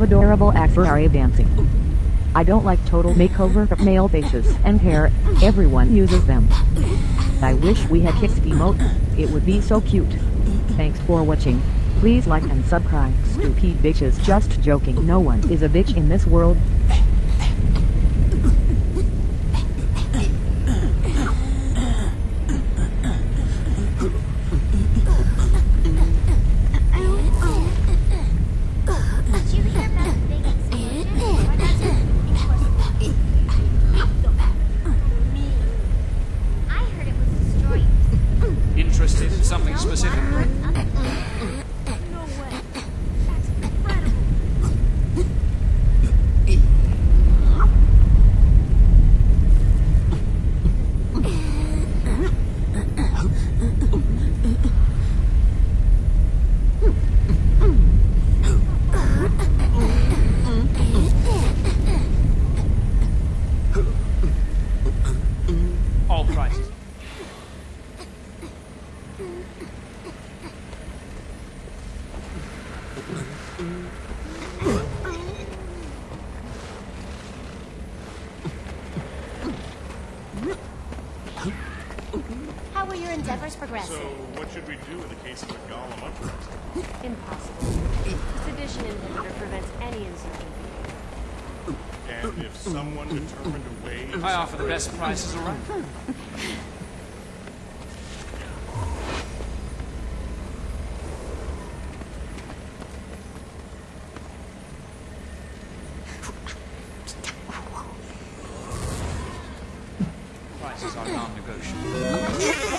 adorable Axari dancing. I don't like total makeover of male faces and hair, everyone uses them. I wish we had kicked emote, it would be so cute. Thanks for watching. Please like and subscribe. Stupid bitches just joking no one is a bitch in this world. Something specific? All prices. How were your endeavors So, what should we do in the case of a golem uprising? Impossible. The sedition inhibitor prevents any insurgency. And if someone determined a way I offer the best prices around. taxes are non-negotiable.